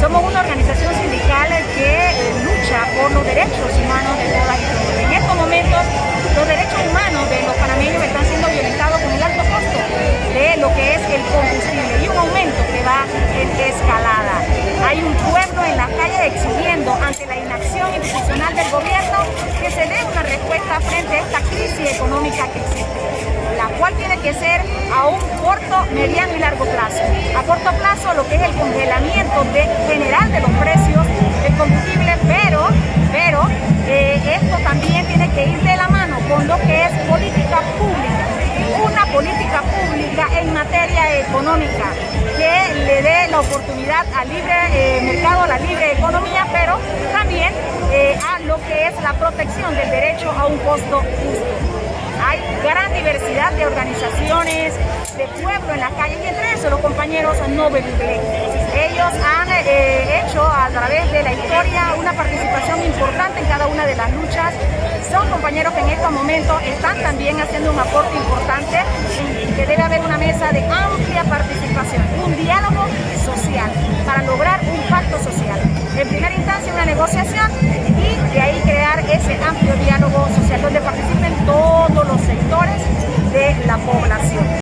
Somos una organización sindical que eh, lucha por los derechos humanos de todas y todos. En estos momentos, los derechos humanos de los panameños están siendo violentados con el alto costo de lo que es el combustible y un aumento que va en escalada. Hay un pueblo en las calles exigiendo ante la inacción institucional del gobierno que se dé una respuesta frente a esta crisis económica que existe, la cual tiene que ser a un corto, mediano y largo plazo. Corto plazo lo que es el congelamiento de, general de los precios del combustible, pero, pero eh, esto también tiene que ir de la mano con lo que es política pública, una política pública en materia económica que le dé la oportunidad al libre eh, mercado, a la libre economía, pero también eh, a lo que es la protección del derecho a un costo justo. Hay gran diversidad de organizaciones, de pueblo en la calle y entre los compañeros no Ellos han eh, hecho a través de la historia una participación importante en cada una de las luchas. Son compañeros que en estos momentos están también haciendo un aporte importante y que debe haber una mesa de amplia participación, un diálogo social para lograr un pacto social. En primera instancia una negociación